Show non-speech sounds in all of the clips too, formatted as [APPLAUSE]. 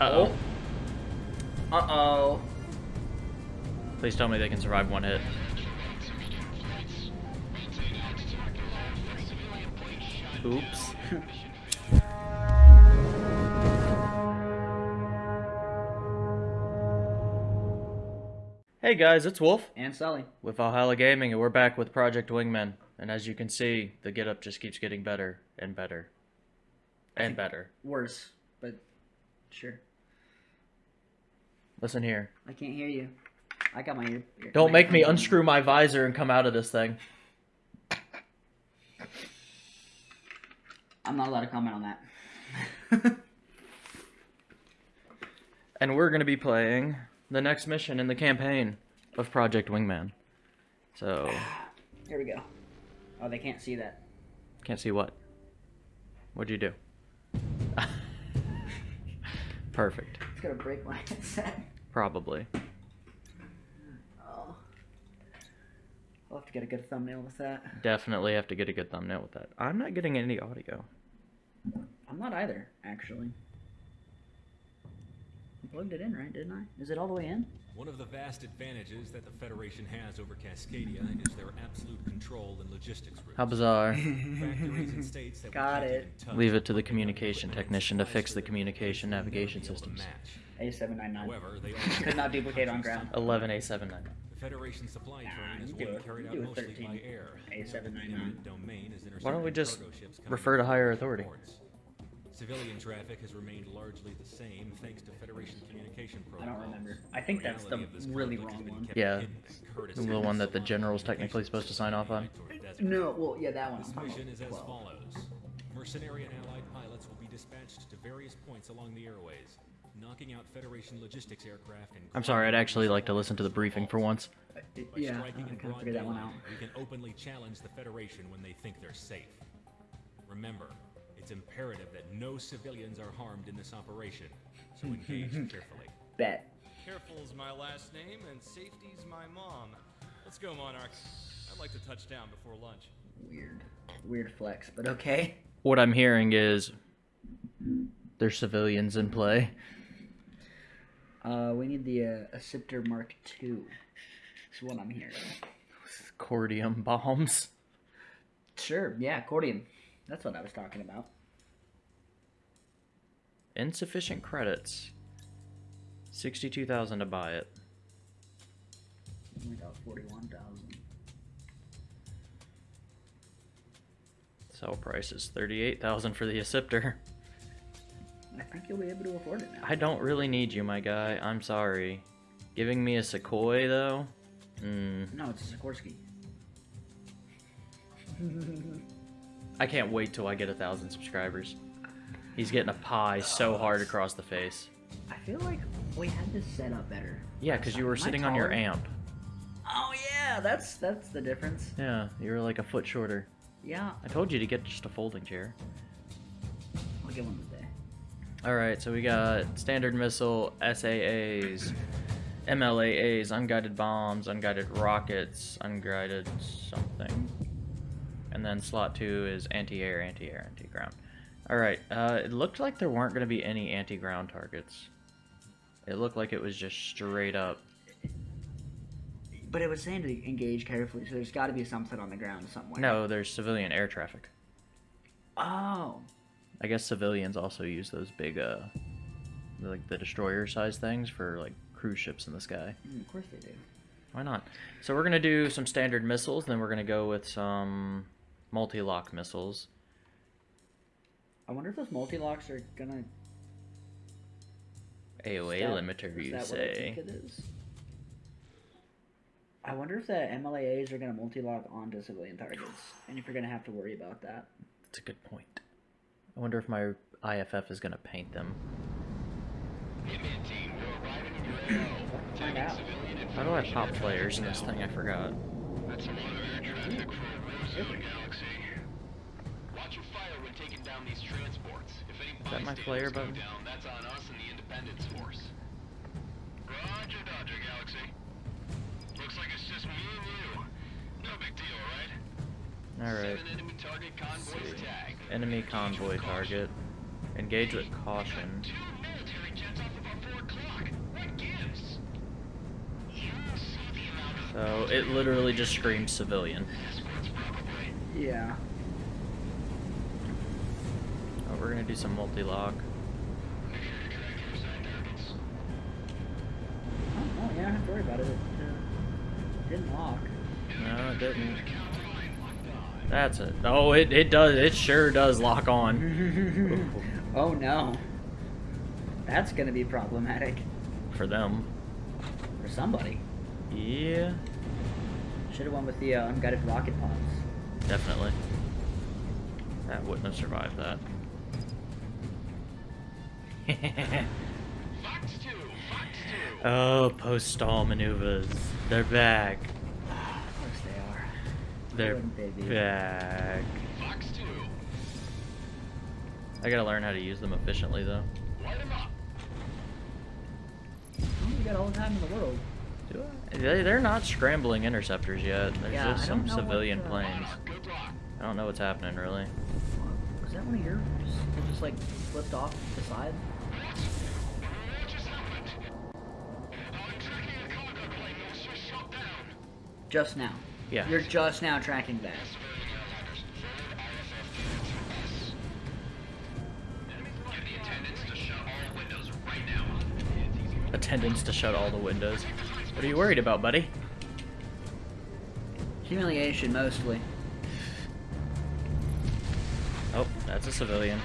Uh-oh. Uh-oh. Please tell me they can survive one hit. Oops. hey guys, it's Wolf And Sully. with Valhalla Gaming, and we're back with Project Wingman. And as you can see, the getup just keeps getting better and better. And better. Worse, but sure. Listen here. I can't hear you. I got my ear. Don't my make me unscrew my visor and come out of this thing. I'm not allowed to comment on that. [LAUGHS] And we're going to be playing the next mission in the campaign of Project Wingman. So, [SIGHS] Here we go. Oh, they can't see that. can't see what. What'd you do? [LAUGHS] Perfect. It's gonna break my [LAUGHS] headset. Probably. Oh. I'll have to get a good thumbnail with that. Definitely have to get a good thumbnail with that. I'm not getting any audio. I'm not either, actually. I plugged it in, right? Didn't I? Is it all the way in? One of the vast advantages that the Federation has over Cascadia is their absolute control and logistics routes. How bizarre. Factories and states that we Got it. Leave it to the communication technician to fix the communication navigation to be systems. A799. However, they [LAUGHS] Could not duplicate on ground. 11A79. The Federation supply Nah, train is you do being it. carried out mostly 13. by air. A799. Eminent domain is Why don't we just cargo ships coming refer to higher authority? ports. Civilian traffic has remained largely the same thanks to Federation communication I don't remember. I think that's the reality of this really conflict wrong one. Yeah. hidden at Curtis The Air one that the Salon general's technically supposed to sign off on. No, well, yeah, that one. This I'm mission is as 12. follows. Mercenary and allied pilots will be dispatched to various points along the airways, knocking out Federation logistics aircraft and I'm sorry, I'd actually like to listen to the briefing for once. Uh, By Yeah, I in kind of broad figured that one out. We can openly challenge the Federation when they think they're safe. Remember, it's imperative that no civilians are harmed in this operation, so [LAUGHS] engage carefully. Bet. Careful's my last name and safety's my mom. Let's go, Monarch. I'd like to touch down before lunch. Weird. Weird flex, but okay. What I'm hearing is there's civilians in play. Uh, we need the uh, Acceptor Mark II. Is what I'm hearing. Cordium bombs. Sure, yeah, accordion. That's what I was talking about. Insufficient credits. 62,000 to buy it. Only got 41,000. Sell price is 38,000 for the Acceptor. I think you'll be able to afford it now. I don't really need you, my guy. I'm sorry. Giving me a Sequoia, though? Mm, No, it's a Sikorsky. I can't wait till I get a thousand subscribers. He's getting a pie so oh, hard across the face. I feel like we had this set up better. Yeah, because you were Am sitting on your amp. Oh yeah, that's that's the difference. Yeah, you were like a foot shorter. Yeah, I told you to get just a folding chair. I'll get one today. Alright, so we got standard missile, SAAs, MLAAs, unguided bombs, unguided rockets, unguided something. And then slot two is anti-air, anti-air, anti-ground. Alright, uh, it looked like there weren't going to be any anti-ground targets. It looked like it was just straight up. But it was saying to engage carefully, so there's got to be something on the ground somewhere. No, there's civilian air traffic. Oh. I guess civilians also use those big, uh, like the destroyer size things for like cruise ships in the sky. Mm, of course they do. Why not? So we're gonna do some standard missiles, then we're gonna go with some multi-lock missiles. I wonder if those multi-locks are gonna. AOA stop- limiter, you I say? is? I wonder if the MLAAs are gonna multi-lock onto civilian targets, and if you're gonna have to worry about that. That's a good point. I wonder if my IFF is gonna paint them. How do I pop flares in this thing? I forgot. That's a lot of air traffic for a ruse in the galaxy down these transports. If any Is that my player button? Down, that's on us and the Independence Force. Roger, Dodger, Galaxy. Looks like it's just me and you. No big deal, right? Alright. Enemy target convoy tag. Enemy convoy target. Engage with caution. So it literally just screams civilian. Yeah. We're gonna do some multi-lock. Oh, oh, yeah, I don't have to worry about it. It uh, didn't lock. No, it didn't. That's it. Oh, it, it does. It sure does lock on. [LAUGHS] oh no. That's gonna be problematic For them. for somebody. Yeah, Should have went with the uh, unguided rocket pods. definitely. That wouldn't have survived that. Fox 2, Fox 2. oh, post-stall maneuvers. They're back. Of course they are. They're wouldn't they be? back. Fox 2. I gotta learn how to use them efficiently, though. Light 'em up. You got all the time in the world. Do I? They, they're not scrambling interceptors yet. There's Yeah, just some don't what, civilian uh, planes. I don't know what's happening, really. Was that one of yours? It just like flipped off the side? Just now. Yeah. You're just now tracking that. Get the attendants to shut all windows right now. Attendants to shut all the windows. What are you worried about, buddy? Humiliation, mostly. Oh, that's a civilian.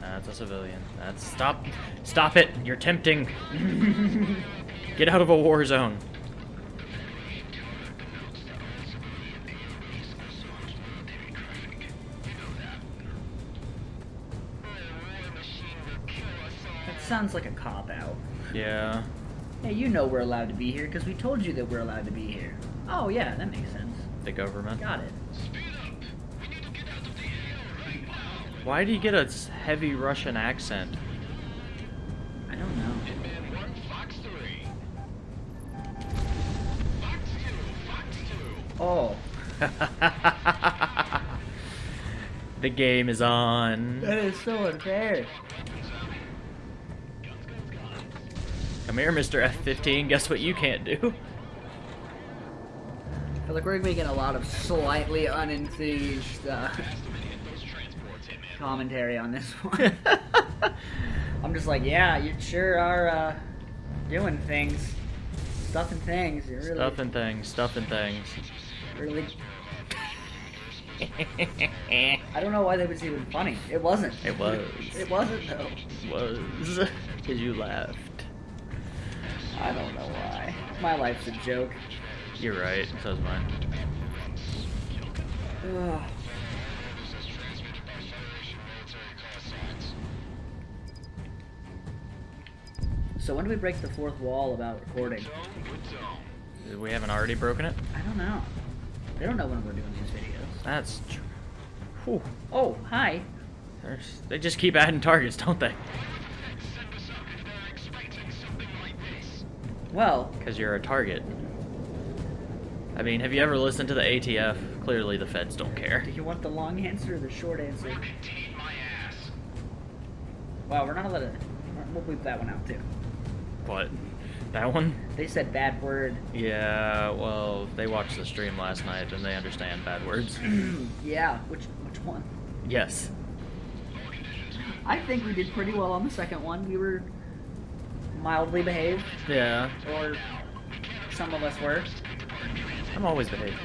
That's a civilian. That's stop, stop it! You're tempting. [LAUGHS] Get out of a war zone. Sounds like a cop out. Yeah. Hey, you know we're allowed to be here because we told you that we're allowed to be here. Oh, yeah, that makes sense. The government. Got it. Speed up. We need to get out of the AO right now. Why do you get a heavy Russian accent? I don't know. Hitman 1, Fox 3. Fox 2, Fox 2. Oh, [LAUGHS] the game is on. that is so unfair. Come here, Mr. F-15. Guess what you can't do? I feel like we're making a lot of slightly unenthused uh, commentary on this one. [LAUGHS] I'm just like, yeah, you sure are uh, doing things, stuffing things. You're really, Stuffing things, stuffing things. really. I don't know why that was even funny. It wasn't. It was. It wasn't though. was. Because you laughed. I don't know why. My life's a joke. You're right. So's mine. Ugh. So when do we break the fourth wall about recording? We haven't already broken it? I don't know. They don't know when we're doing these videos. That's true. Oh, hi. There's, they just keep adding targets, don't they? Well, Because you're a target. I mean, have you ever listened to the ATF? Clearly the feds don't care. do you want the long answer or the short answer? Contain my ass. Wow, we're not allowed to. We'll bleep that one out too. What? That one? They said bad word. Yeah, well, they watched the stream last night and they understand bad words. [CLEARS THROAT] yeah, which which one? yes. I think we did pretty well on the second one. We were mildly behaved, Yeah. or some of us were. I'm always behaved.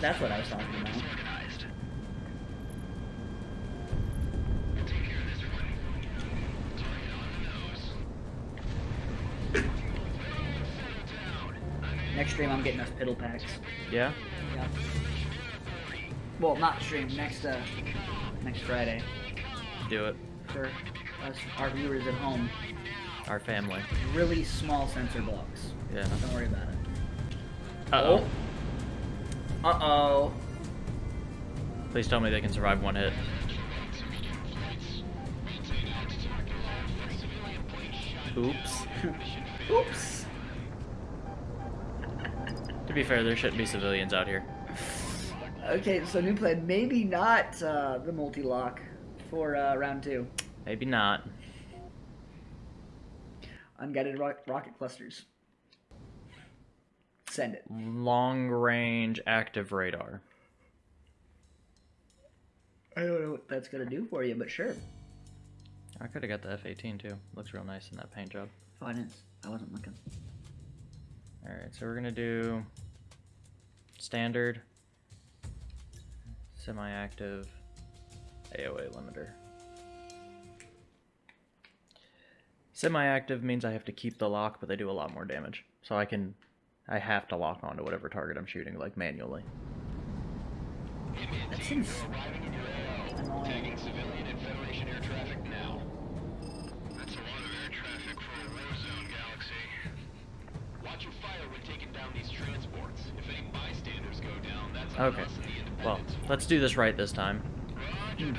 That's what I was talking about. Next stream, I'm getting us piddle packs. Yeah? Yeah. Well, not stream. Next, uh, next Friday Do it. for us, our viewers at home. Our family. Really small sensor blocks. Yeah. Don't worry about it. Uh-oh. Uh oh. Please tell me they can survive one hit. Oops. [LAUGHS] Oops. [LAUGHS] To be fair, there shouldn't be civilians out here. [SIGHS] Okay, so new plan. Maybe not uh, the multi lock for uh, round two. Maybe not. Unguided ro- rocket clusters. Send it. Long range active radar. I don't know what that's gonna do for you, but sure. I could have got the F 18 too. Looks real nice in that paint job. Oh, I didn't. I wasn't looking. Alright, so we're gonna do standard, semi active, AOA limiter. Semi active means I have to keep the lock, but they do a lot more damage. So I can. I have to lock onto whatever target I'm shooting, like manually. That seems annoying. Tagging civilian and Federation air traffic now. That's a lot of air traffic for a war zone, Galaxy. Watch your fire when taking down these transports. If any bystanders go down, that's Okay. us and the Well, let's do this right this time.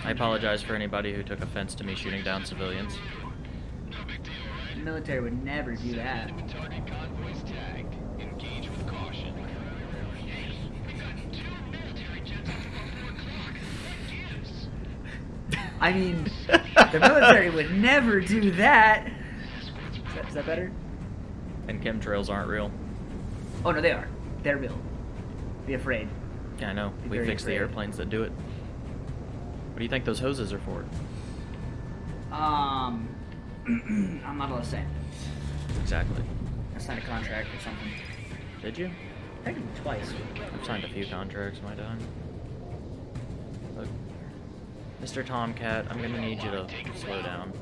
I apologize for anybody who took offense to me shooting down civilians. Military would never do that. Target convoys tagged. Engage with caution. Hey, we got two military jets up about 4 o'clock. What gives? [LAUGHS] I mean, the military would never do that. Is that, is that better? And chemtrails aren't real. Oh no, they are. They're real. Be afraid. Yeah, I know. Be We fix fixed the airplanes that do it. What do you think those hoses are for? Um, [CLEARS THROAT] I'm not allowed to say. Exactly. I signed a contract or something. Did you? Technically twice. I've signed a few contracts in my time. Look, Mr. Tomcat, I'm gonna need you to slow down.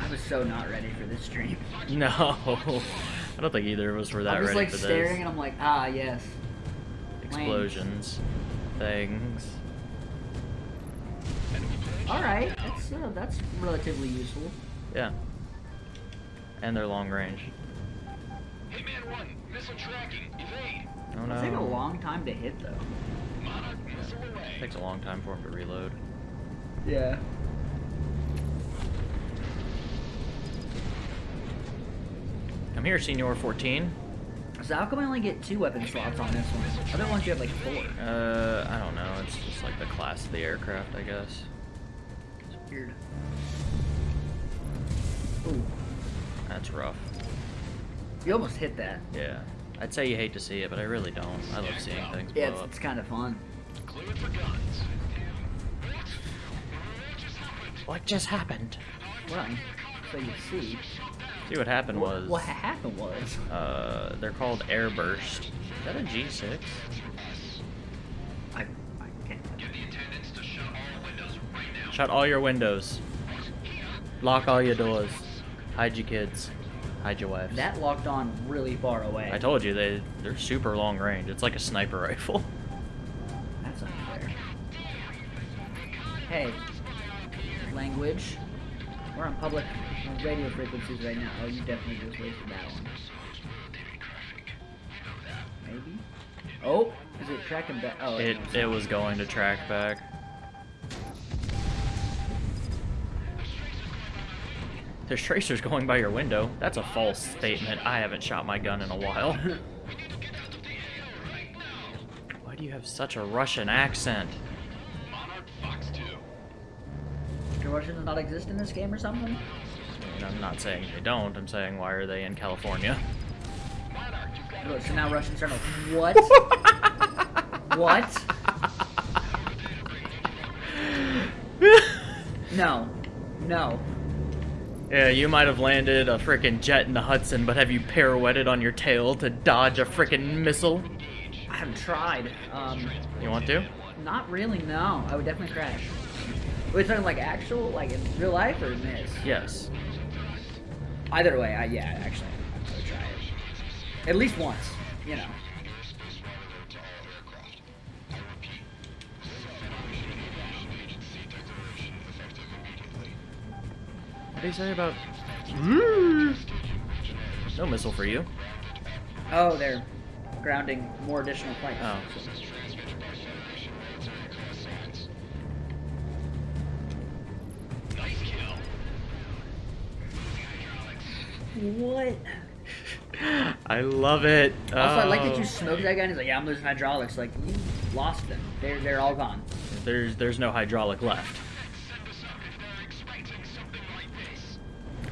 I was so not ready for this stream. [LAUGHS] No, I don't think either of us were that I'm just ready like for staring and I'm like, ah, yes. Explosions, things. All right, that's uh, that's relatively useful. Yeah. And they're long range. Hey, man, one. Missile tracking. Evade. Oh It'll take a long time to hit though. Monarch missile away. Takes a long time for them to reload. Yeah. Come here, Senior 14. So how come I only get two weapon slots on this one? Other ones you have like four. Uh, I don't know. It's just like the class of the aircraft, I guess. It's weird. Ooh, That's rough. you almost hit that. Yeah. I'd say you hate to see it, but I really don't. I love seeing things blow Yeah, it's, it's kind of fun. Cleared for guns. What just happened? Well, so you see. See what happened was what happened was. uh they're called airburst. Is that a G6? Shut all your windows. Lock all your doors. Hide your kids. Hide your wives. That locked on really far away. I told you they they're super long range. It's like a sniper [LAUGHS] rifle. That's unfair. Hey, language. We're on public radio frequencies right now. Oh, you definitely just wasted that one. Maybe. Oh, is it tracking back? Oh, It it was going to track back. There's tracers going by your window. That's a false statement. I haven't shot my gun in a while. [LAUGHS] Why do you have such a Russian accent? Monarch Fox 2. Do Russians not exist in this game or something? I mean, I'm not saying they don't. I'm saying why are they in California? Monarch, you've got Look, so now Russians are like, what? [LAUGHS] what? [LAUGHS] No. No. Yeah, you might have landed a frickin' jet in the Hudson, but have you pirouetted on your tail to dodge a frickin' missile? I haven't tried. Um, You want to? not really, no. I would definitely crash. We're talking like actual, like in real life or miss? Yes. Either way, I, yeah, actually, I would try it. At least once, you know. What did he say about? Hmm? No missile for you. Oh, they're grounding more additional planes. Oh. nice kill. What? [LAUGHS] I love it. Also, I like that Oh. you smoked that guy and he's like, yeah, I'm losing hydraulics. Like, you lost them. They're, they're all gone. There's there's no hydraulic left.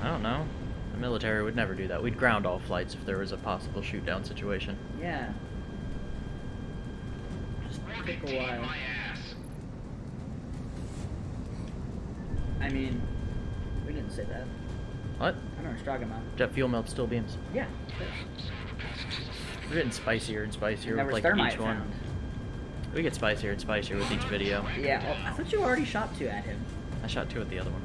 I don't know. The military would never do that. We'd ground all flights if there was a possible shoot down situation. Yeah. Just take a while. My ass. I mean, we didn't say that. What? I know what you're talking about. Jet fuel melts steel beams. Yeah. We're getting spicier and spicier There with like each one. found. We get spicier and spicier with each video. Yeah. Oh, I thought you already shot two at him. I shot two at the other one.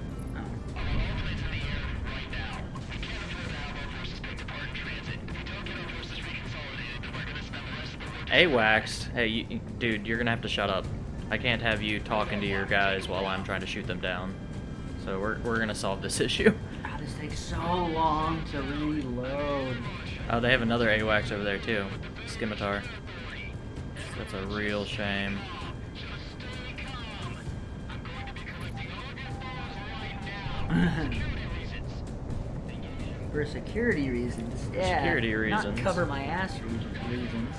AWACS, hey, you, dude, you're gonna have to shut up. I can't have you talking to your guys while I'm trying to shoot them down. So we're, we're gonna solve this [LAUGHS] issue. God, this takes so long to reload. Oh, they have another AWACS over there too. Scimitar. That's a real shame. [LAUGHS] For security reasons. Yeah. Security Not cover my ass reasons.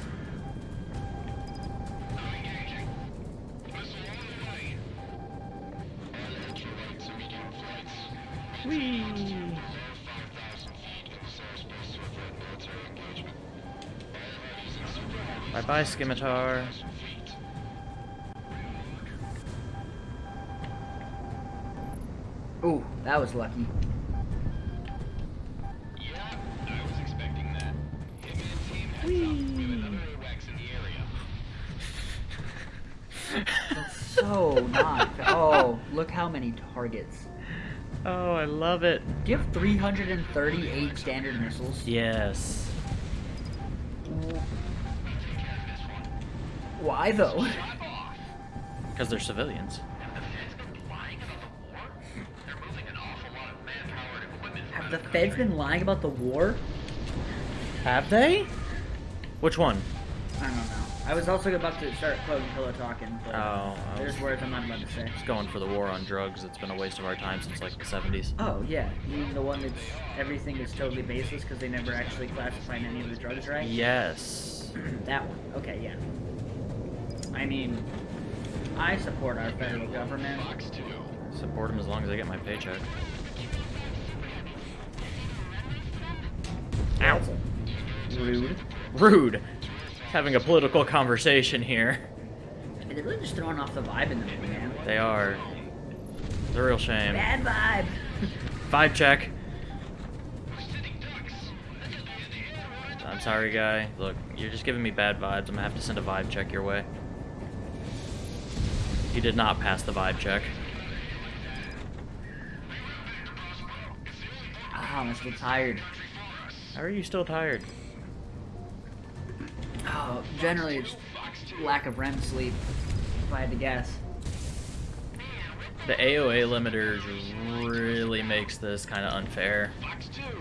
Bye bye, Scimitar. Ooh, that was lucky. Yeah, I was expecting that. Him and team had something to do with other AWACS in the area. That's so not. Oh, look how many targets. Oh, I love it. Do you have 338 standard missiles? Yes. Why though? Because they're civilians. Have the feds been lying about the war? Have they? Which one? I don't know. I was also about to start quoting Pillow talking, but Oh, there's words I'm not about to say. just going for the war on drugs. It's been a waste of our time since like the 70s. Oh yeah, you mean the one that's everything is totally baseless because they never actually classified any of the drugs right? Yes. [CLEARS THROAT] that one. Okay, yeah. I mean, I support our federal government. Fox 2. Support them as long as I get my paycheck. Ow. Rude. Rude. Having a political conversation here. They're really just throwing off the vibe in the movie, man. They are. It's a real shame. Bad vibe. Vibe check. I'm sorry, guy. Look, you're just giving me bad vibes. I'm gonna have to send a vibe check your way. You did not pass the vibe check. Ah, I'm still tired. How are you still tired? Oh, generally it's lack of REM sleep. If I had to guess. The AOA limiters really makes this kind of unfair.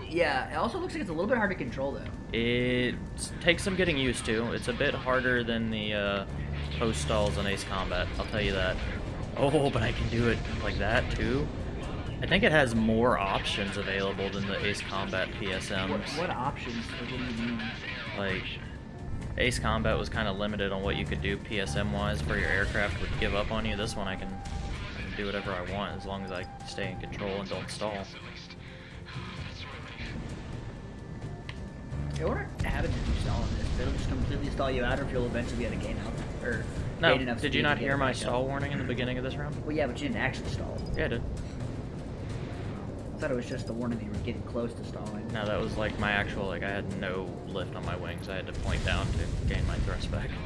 Yeah, it also looks like it's a little bit hard to control though. It takes some getting used to. It's a bit harder than the uh, post stalls in Ace Combat. I'll tell you that. Oh, but I can do it like that too. I think it has more options available than the Ace Combat PSMs. What, what options? What do you mean? Like, Ace Combat was kind of limited on what you could do PSM wise for your aircraft would give up on you. This one I can, I can do whatever I want as long as I stay in control and don't stall. I wonder what happens if you stall in this. It'll just completely stall you out, or if you'll eventually be able to gain out or No, did you not hear my up. stall warning in the beginning of this round? Well, yeah, but you didn't actually stall. Yeah, I did. I thought it was just the warning that you were getting close to stalling. No, that was like my actual, like I had no lift on my wings. I had to point down to gain my thrust back. [LAUGHS]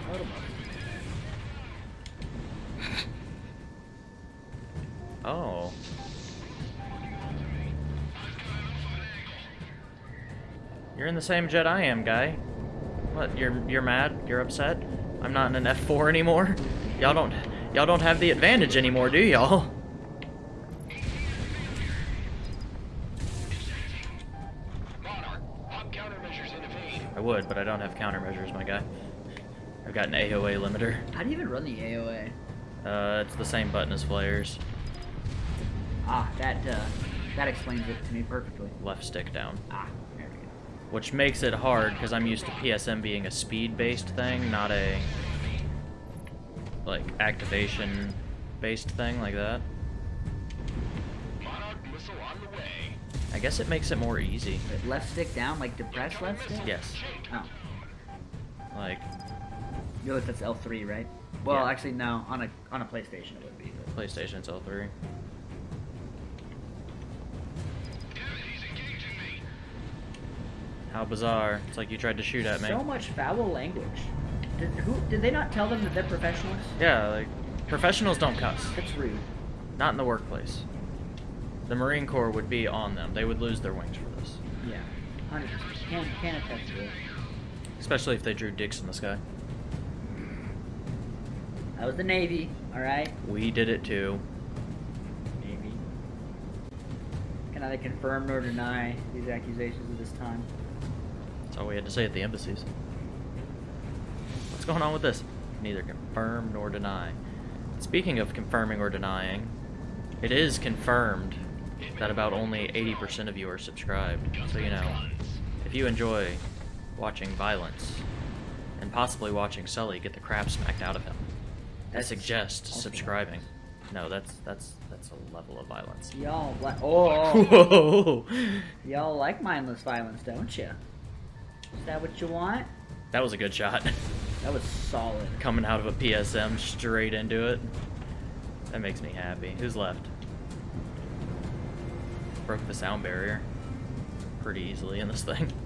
Oh. You're in the same jet I am, guy. What, you're you're mad? You're upset? I'm not in an F4 anymore? Y'all don't y'all don't have the advantage anymore, do y'all? Would, but I don't have countermeasures, my guy. I've got an AOA limiter. How do you even run the AOA? Uh, it's the same button as flares. Ah, that uh, that explains it to me perfectly. Left stick down. Ah, there we go. Which makes it hard because I'm used to PSM being a speed-based thing, not a like activation-based thing like that. Monarch missile on the way. I guess it makes it more easy. Wait, left stick down, like depress left stick? Yes. Oh. Like, No, that's L3, right? Well, Yeah. actually, no. On a on a PlayStation, it would be. but- PlayStation's L3. How bizarre. It's like you tried to shoot at me. So much foul language. Did, who, did they not tell them that they're professionals? Yeah, like, professionals don't cuss. That's rude. Not in the workplace. The Marine Corps would be on them. They would lose their wings for this. Yeah. 100. Can, can attest to it. Especially if they drew dicks in the sky. That was the Navy, alright? We did it too. Navy. Can neither confirm nor deny these accusations at this time. That's all we had to say at the embassies. What's going on with this? Neither confirm nor deny. Speaking of confirming or denying, it is confirmed that about only 80% of you are subscribed. So, you know, if you enjoy watching violence and possibly watching Sully get the crap smacked out of him, I suggest subscribing. No, that's that's that's a level of violence. Y'all like oh, oh, oh. [LAUGHS] y'all like mindless violence, don't you? Is that what you want? That was a good shot. [LAUGHS] That was solid. Coming out of a PSM straight into it. That makes me happy. Who's left? Broke the sound barrier pretty easily in this thing. [LAUGHS]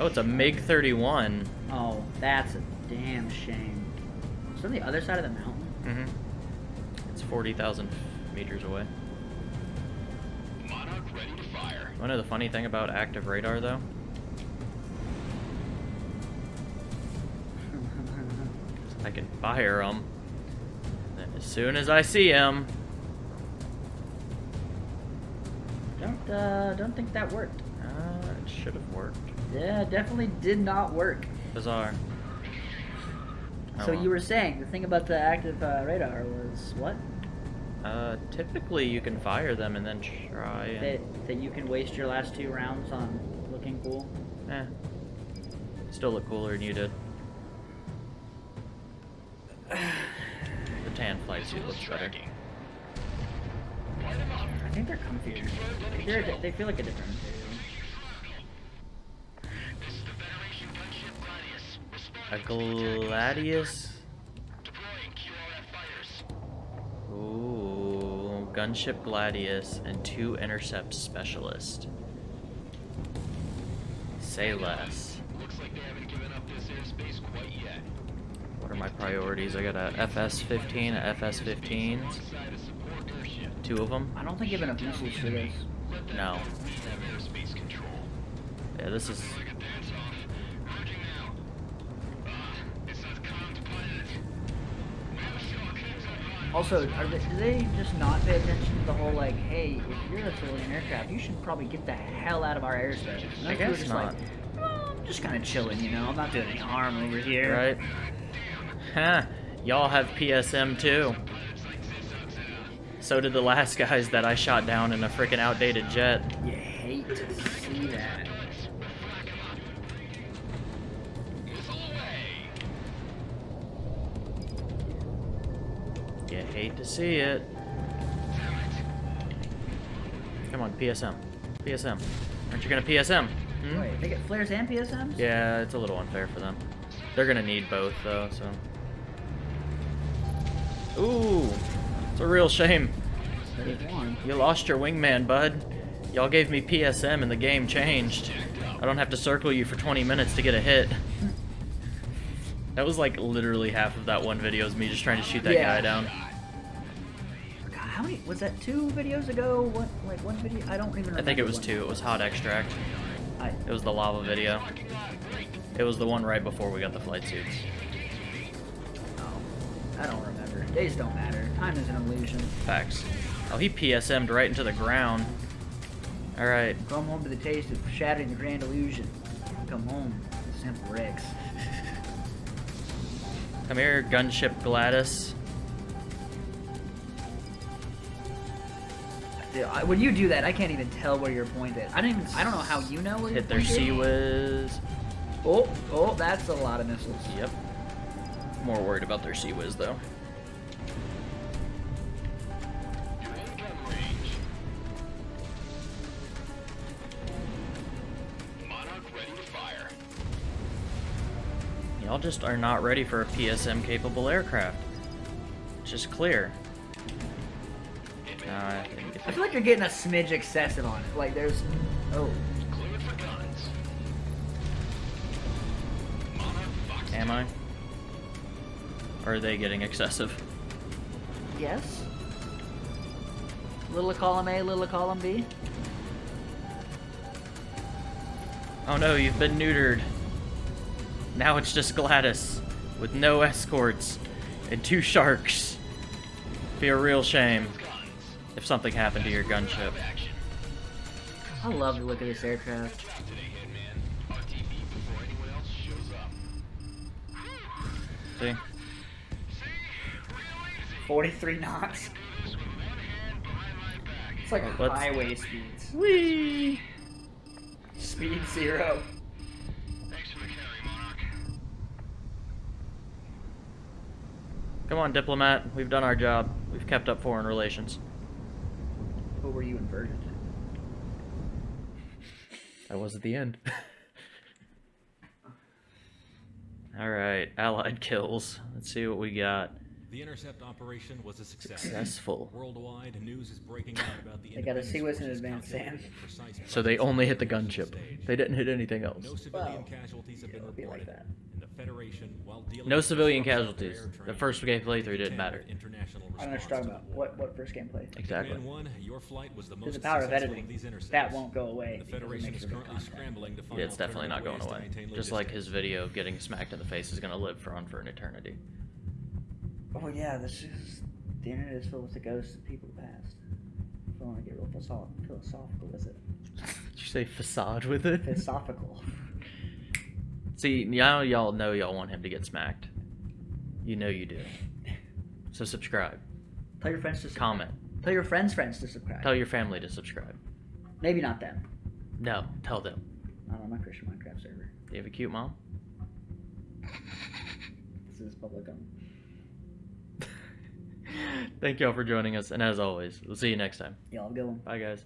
Oh, it's a MiG 31. Oh, that's a damn shame. It's on the other side of the mountain. Mm-hmm. It's 40,000 meters away. Monarch ready to fire. You know the funny thing about active radar, though? [LAUGHS] I can fire them. Then as soon as I see him, uh, don't think that worked. uh, it should have worked. Yeah, definitely did not work. Bizarre. Oh, so well. you were saying the thing about the active uh, radar was what? Uh, typically you can fire them and then try and... That that you can waste your last two rounds on looking cool. Eh. Still look cooler than you did. [SIGHS] The tan flight suit looks better. Tracking. Light 'em up. I think they're comfier. They're, they feel like a different material. A Gladius? Ooh, gunship Gladius and two intercept specialist. Say less. What are my priorities? I got a FS-15, a FS-15, Alongside a support airship. Two of them. I don't think even have enough missiles for this. Let No. know we have airspace control. Yeah, this is Like a dance off. Merging now. Uh, it says comm to pilot. We have a shock. Heads up, on. Also, are they, do they just not pay attention to the whole like, hey, if you're a civilian aircraft, you should probably get the hell out of our airspace? And I those people are guess just not. like, well, I'm just kind of chilling, you know. I'm not doing any harm over here. right. Huh? Y'all have PSM too. So did the last guys that I shot down in a freaking outdated jet. You hate to see that. You hate to see it. Come on, PSM. PSM. Aren't you gonna PSM? Hmm? Wait, they get flares and PSMs? Yeah, it's a little unfair for them. They're gonna need both though, so. Ooh, it's a real shame. You lost your wingman, bud. Y'all gave me PSM and the game changed. I don't have to circle you for 20 minutes to get a hit. That was like literally half of that one video is me just trying to shoot that Yeah. guy down. God, how many? Was that two videos ago? What? Like one video? I don't even. remember. I think it was two. It was hot extract. I, It was the lava video. It was the one right before we got the flight suits. oh, I don't remember. Days don't matter. Time is an illusion. Facts. Oh, he PSM'd right into the ground. Alright. Come home to the taste of shattering the grand illusion. Come home, simple Rex. [LAUGHS] Come here, gunship Gladys. Dude, I- When you do that, I can't even tell where your point is. I don't even. I don't know how you know where Hit their sea whiz. Oh, oh, that's a lot of missiles. Yep. More worried about their CIWS though. Just are not ready for a PSM capable aircraft. It's just clear. Uh, I I feel like you're getting a smidge excessive on it. Like there's, oh, Cleared for guns. Monarch Fox. Am I? Or are they getting excessive? yes. Little column A, little column B. Oh no, you've been neutered. Now it's just Gladys, with no escorts, and two sharks. Be a real shame if something happened to your gunship. I love the look of this aircraft. Out today, Hitman. RTB before anyone else shows up. See? See? Real easy. 43 knots. Do this with one hand behind my back. It's like Let's- highway speeds. Whee! Speed zero. Come on, diplomat. We've done our job. We've kept up foreign relations. What were you inverted? That was at the end. [LAUGHS] Alright, allied kills. Let's see what we got. The intercept operation was a success. Successful. Worldwide news is breaking out about the [LAUGHS] They gotta see what's in advance, calculated and precise So they only hit the the gunship. They didn't hit anything else. No civilian Well, casualties have been it'll be like reported. that. And the Federation, while dealing No civilian casualties. The first game playthrough didn't matter. international I don't know what you're response talking about. What what first game play? Exactly. Man 1, your flight was the There's most the power of editing. these. That won't go away. The Federation is currently scrambling to find Yeah, it's definitely not going away. ways to maintain Just like his video of getting smacked in the face is gonna live for on for an eternity. Oh yeah, this is the internet is filled with the ghosts of people past. If I want to get real philosophical with it. [LAUGHS] Did you say facade with it? Philosophical. [LAUGHS] See, now y'all know y'all want him to get smacked. You know you do. So subscribe. Tell your friends to subscribe. Comment. Tell your friends' friends to subscribe. Tell your family to subscribe. Maybe not them. No, tell them. Not on my Christian Minecraft server. Do you have a cute mom? [LAUGHS] This is public. Um, [LAUGHS] Thank y'all for joining us, and as always, we'll see you next time. y'all have a good one. Bye, guys.